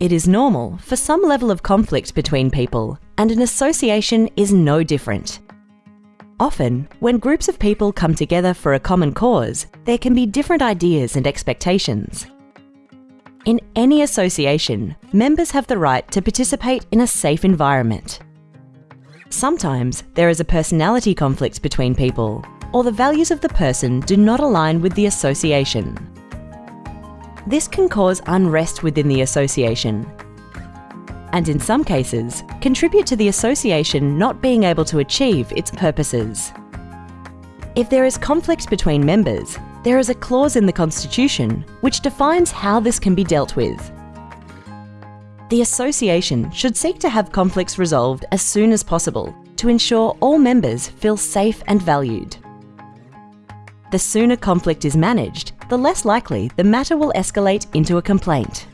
It is normal for some level of conflict between people, and an association is no different. Often, when groups of people come together for a common cause, there can be different ideas and expectations. In any association, members have the right to participate in a safe environment. Sometimes there is a personality conflict between people, or the values of the person do not align with the association. This can cause unrest within the association and in some cases, contribute to the association not being able to achieve its purposes. If there is conflict between members, there is a clause in the Constitution which defines how this can be dealt with. The association should seek to have conflicts resolved as soon as possible to ensure all members feel safe and valued. The sooner conflict is managed, the less likely the matter will escalate into a complaint.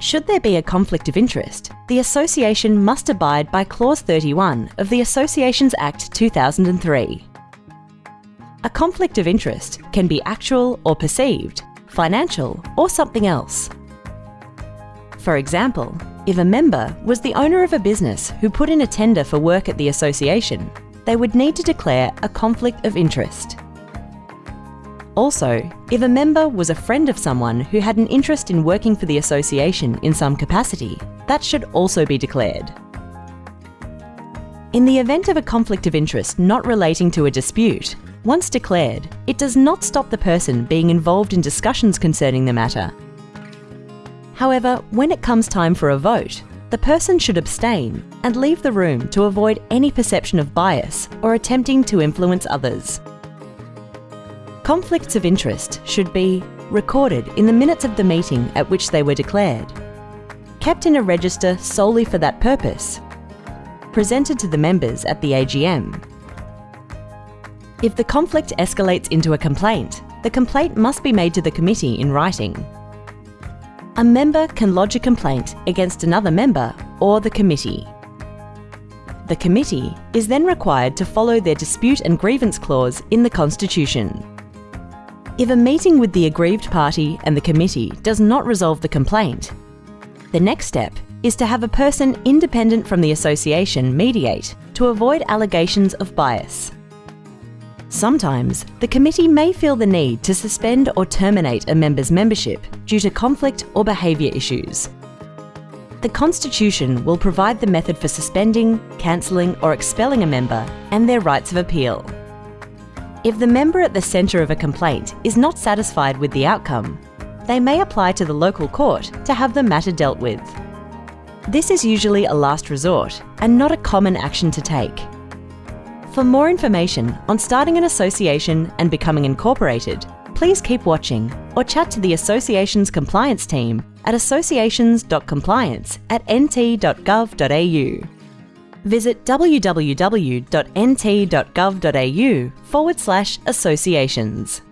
Should there be a conflict of interest, the Association must abide by Clause 31 of the Associations Act 2003. A conflict of interest can be actual or perceived, financial or something else. For example, if a member was the owner of a business who put in a tender for work at the association, they would need to declare a conflict of interest. Also, if a member was a friend of someone who had an interest in working for the association in some capacity, that should also be declared. In the event of a conflict of interest not relating to a dispute, once declared, it does not stop the person being involved in discussions concerning the matter. However, when it comes time for a vote, the person should abstain and leave the room to avoid any perception of bias or attempting to influence others. Conflicts of interest should be recorded in the minutes of the meeting at which they were declared, kept in a register solely for that purpose, presented to the members at the AGM. If the conflict escalates into a complaint, the complaint must be made to the committee in writing. A member can lodge a complaint against another member or the committee. The committee is then required to follow their dispute and grievance clause in the Constitution. If a meeting with the aggrieved party and the committee does not resolve the complaint, the next step is to have a person independent from the association mediate to avoid allegations of bias. Sometimes, the committee may feel the need to suspend or terminate a member's membership due to conflict or behaviour issues. The Constitution will provide the method for suspending, cancelling or expelling a member and their rights of appeal. If the member at the centre of a complaint is not satisfied with the outcome, they may apply to the local court to have the matter dealt with. This is usually a last resort and not a common action to take. For more information on starting an association and becoming incorporated, please keep watching or chat to the Association's compliance team at associations.compliance at nt.gov.au visit www.nt.gov.au forward slash associations.